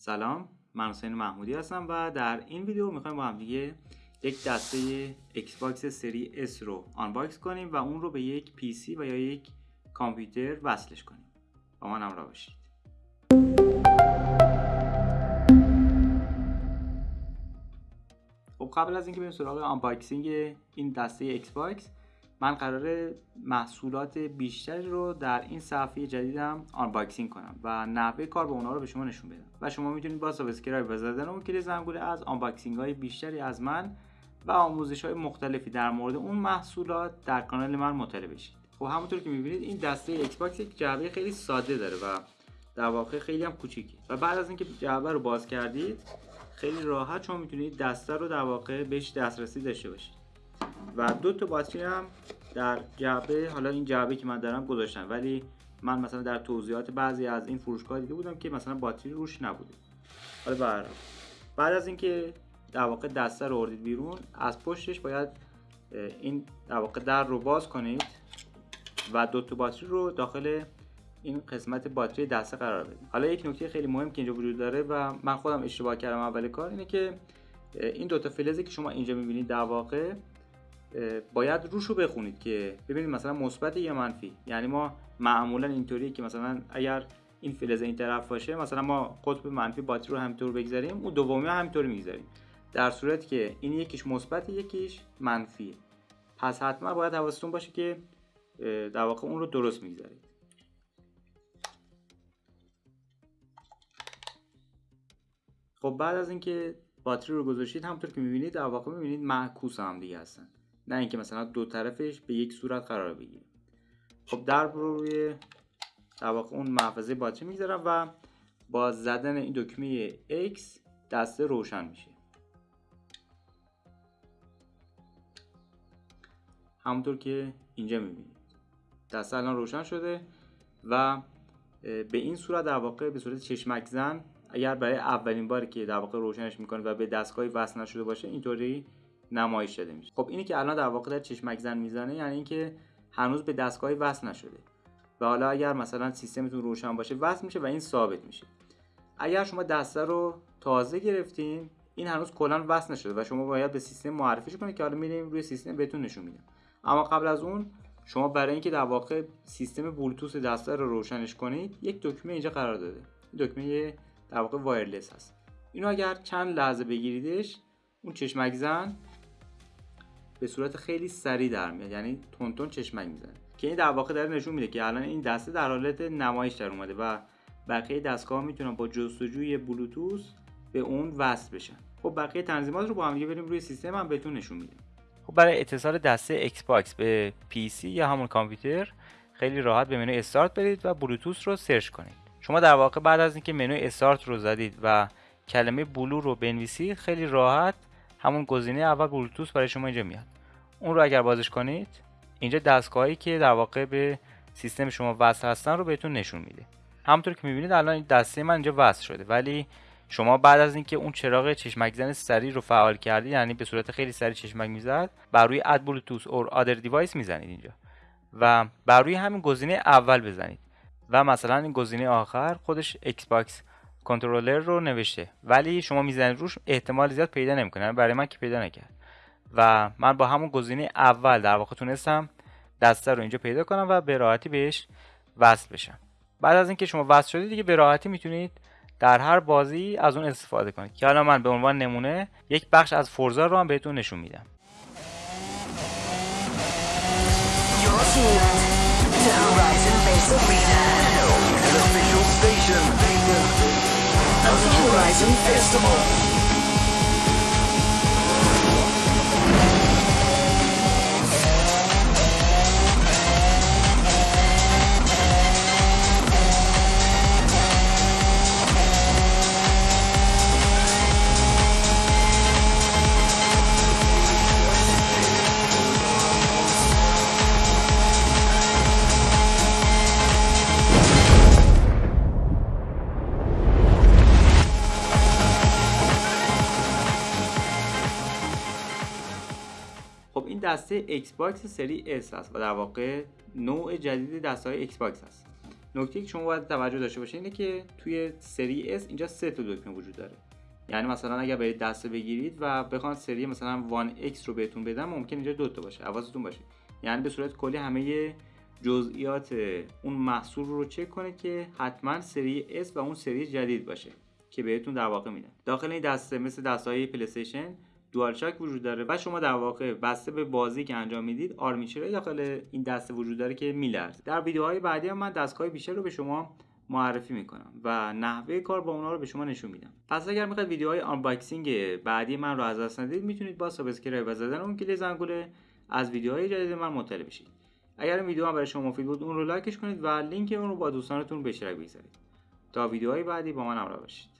سلام من حسین محمودی هستم و در این ویدیو می‌خوایم با هم دیگه یک دسته Xbox سری S رو unbox کنیم و اون رو به یک PC و یا یک کامپیوتر وصلش کنیم. با من همراه باشید. خب قبل از اینکه بریم سراغ unboxing این دسته Xbox من قراره محصولات بیشتری رو در این صفحه جدیدم unboxing کنم و نحوه کار با اونا رو به شما نشون بدم. و شما می‌تونید با subscribe و زدن اون کلیک زنگوله از unboxing های بیشتری از من و آموزش های مختلفی در مورد اون محصولات در کانال من مطلع بشید. خب همونطور که می‌بینید این دسته ایکس باکس یک جعبه خیلی ساده داره و در واقع خیلی هم کوچیکیه و بعد از اینکه جعبه رو باز کردید خیلی راحت شما می‌تونید دسته رو در واقع بهش دسترسی داشته باشید. و دو تا باتری هم در جعبه حالا این جعبه که من دارم گذاشتم. ولی من مثلا در توضیحات بعضی از این فروشگاه دیده بودم که مثلا باتری روش نبوده. حالا بر بعد از اینکه در واقع دسته رو اردید بیرون از پشتش باید این در واقع در رو باز کنید و دو تا باتری رو داخل این قسمت باتری دسته قرار بدید. حالا یک نکته خیلی مهم که اینجا وجود داره و من خودم اشتباه کردم اول کار اینه که این دو تا فلزی که شما اینجا می‌بینید در واقع باید روش رو بخونید که ببینید مثلا مثبت یا منفی. یعنی ما معمولا اینطوری که مثلا اگر این فلز این طرف باشه مثلا ما قطب منفی باتری رو همینطور بگذاریم اون دومی هم همینطوری می‌گذاریم. در صورت که این یکیش مثبت یکیش منفی. پس حتما باید حواستون باشه که در واقع اون رو درست می‌گذارید. خب بعد از اینکه باتری رو گذاشتید همونطور که می‌بینید در واقع می‌بینید معکوس هم دیگه هستن. نه اینکه مثلا دو طرفش به یک صورت قرار بگیره. خب در روی در واقع اون محفظه باتری می‌ذارم و با زدن این دکمه X دسته روشن میشه. همونطور که اینجا می‌بینید. دسته الان روشن شده و به این صورت در واقع به صورت چشمک زن اگر برای اولین باری که در واقع روشنش می‌کنه و به دستگاهی وصل نشده باشه اینطوری نمایش داده میشه. خب اینی که الان در واقع در چشمک زن می‌زنه یعنی اینکه هنوز به دستگاهی وصل نشده. و حالا اگر مثلا سیستمتون روشن باشه وصل میشه و این ثابت میشه. اگر شما دسته رو تازه گرفتین این هنوز کلا وصل نشده و شما باید به سیستم معرفیش کنید که حالا میریم روی سیستم بهتون نشون میدم اما قبل از اون شما برای اینکه در واقع سیستم بلوتوث دسته رو روشنش کنید یک دکمه اینجا قرار داده. دکمه در واقع وایرلس هست. اینو اگر چند لحظه بگیریدش اون چشمک زن به صورت خیلی سریع در میاد یعنی تند تند چشمک می‌زنه. که این در واقع داره نشون میده که الان این دسته در حالت نمایش در اومده و بقیه دستگاه‌ها می‌تونن با جستجوی بلوتوث به اون وصل بشن. خب بقیه تنظیمات رو با هم بریم روی سیستم هم بهتون نشون میده خب برای اتصال دسته ایکس باکس به PC یا همون کامپیوتر خیلی راحت به منوی استارت برید و بلوتوث رو search کنید. شما در واقع بعد از اینکه منوی استارت رو زدید و کلمه بلو رو بنویسید خیلی راحت همون گزینه اول بلوتوث برای شما اینجا میاد. اون رو اگر بازش کنید اینجا دستگاهی که در واقع به سیستم شما وصل هستن رو بهتون نشون میده. همونطور که می‌بینید الان دسته من اینجا وصل شده ولی شما بعد از اینکه اون چراغ چشمک زن سری رو فعال کردید یعنی به صورت خیلی سریع چشمک می‌زد بر روی اد بلوتوث اور آدر دیوایس می‌زنید اینجا. و بر روی همین گزینه اول بزنید. و مثلا این گزینه آخر خودش Xbox controller رو نوشته. ولی شما می‌زنید روش احتمال زیاد پیدا نمی‌کنه برای من که پیدا نکرد. و من با همون گزینه اول در واقع تونستم دسته رو اینجا پیدا کنم و به راحتی بهش وصل بشم. بعد از اینکه شما وصل شدید دیگه به راحتی می‌تونید در هر بازی از اون استفاده کنید. که حالا من به عنوان نمونه یک بخش از فورزا رو هم بهتون نشون میدم. خب دسته ایکس باکس سری S هست و در واقع نوع جدید دسته های ایکس باکس هست نکته که شما باید توجه داشته باشید اینه که توی سری S اینجا سه تا دکمه وجود داره. یعنی مثلا اگر برید دسته بگیرید و بخوان سری مثلا One X رو بهتون بدن ممکنه اینجا دو تا باشه حواستون باشه. یعنی به صورت کلی همه جزئیات اون محصول رو چک کنید که حتما سری S و اون سری جدید باشه که بهتون در واقع میدن داخل این دسته مثل دسته‌های پلی استیشن DualShock وجود داره و شما در واقع بسته به بازی که انجام می‌دید آرمیچر داخل این دسته وجود داره که میلرزه در ویدیوهای بعدی هم من دستگاه‌های بیشتری رو به شما معرفی می‌کنم و نحوه کار با اونا رو به شما نشون میدم. پس اگر می‌خواید ویدیوهای unboxing بعدی من رو از دست ندید می‌تونید با subscribe و زدن اون کلیک زنگوله از ویدیوهای جدید من مطلع بشید. اگر این ویدیو برای شما مفید بود اون رو like ش کنید و لینک اون رو با دوستانتون به اشتراک بگذارید. تا ویدیوهای بعدی با من همراه باشید.